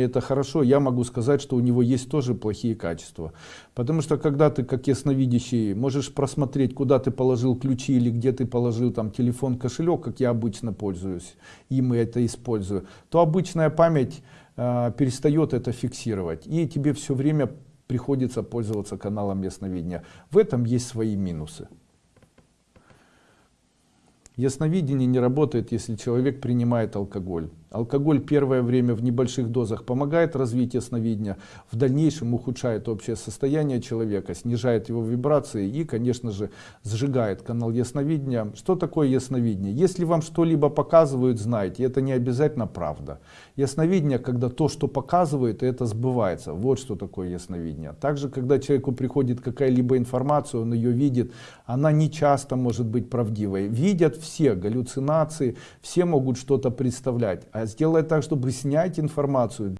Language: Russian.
это хорошо, я могу сказать, что у него есть тоже плохие качества. Потому что когда ты, как ясновидящий, можешь просмотреть, куда ты положил ключи или где ты положил там телефон, кошелек, как я обычно пользуюсь, им и это использую, то обычная память э, перестает это фиксировать. И тебе все время приходится пользоваться каналом ясновидения. В этом есть свои минусы. Ясновидение не работает, если человек принимает алкоголь. Алкоголь первое время в небольших дозах помогает развить ясновидение, в дальнейшем ухудшает общее состояние человека, снижает его вибрации и, конечно же, сжигает канал ясновидения. Что такое ясновидение? Если вам что-либо показывают, знайте, это не обязательно правда. Ясновидение, когда то, что показывают, это сбывается. Вот что такое ясновидение. Также, когда человеку приходит какая-либо информация, он ее видит, она не часто может быть правдивой. Видят все галлюцинации, все могут что-то представлять. А сделай так, чтобы снять информацию